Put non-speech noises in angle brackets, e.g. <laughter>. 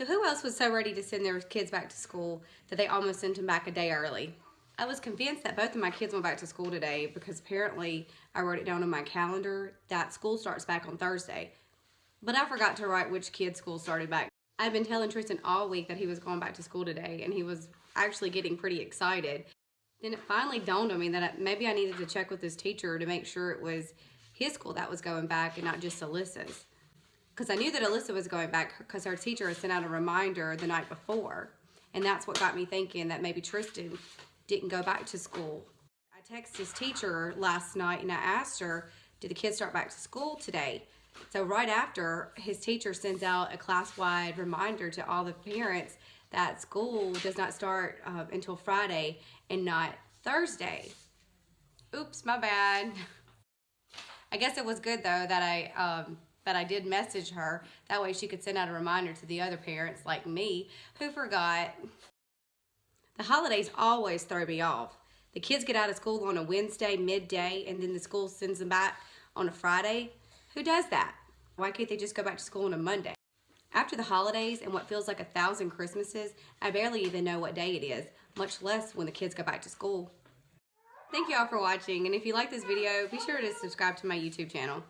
So who else was so ready to send their kids back to school that they almost sent them back a day early? I was convinced that both of my kids went back to school today because apparently I wrote it down on my calendar that school starts back on Thursday. But I forgot to write which kid's school started back. I've been telling Tristan all week that he was going back to school today and he was actually getting pretty excited. Then it finally dawned on me that maybe I needed to check with his teacher to make sure it was his school that was going back and not just Alyssa's because I knew that Alyssa was going back because her teacher had sent out a reminder the night before. And that's what got me thinking that maybe Tristan didn't go back to school. I texted his teacher last night and I asked her, did the kids start back to school today? So right after, his teacher sends out a class-wide reminder to all the parents that school does not start uh, until Friday and not Thursday. Oops, my bad. <laughs> I guess it was good though that I um, but I did message her. That way she could send out a reminder to the other parents like me who forgot. The holidays always throw me off. The kids get out of school on a Wednesday midday and then the school sends them back on a Friday. Who does that? Why can't they just go back to school on a Monday? After the holidays and what feels like a thousand Christmases, I barely even know what day it is, much less when the kids go back to school. Thank you all for watching, and if you like this video, be sure to subscribe to my YouTube channel.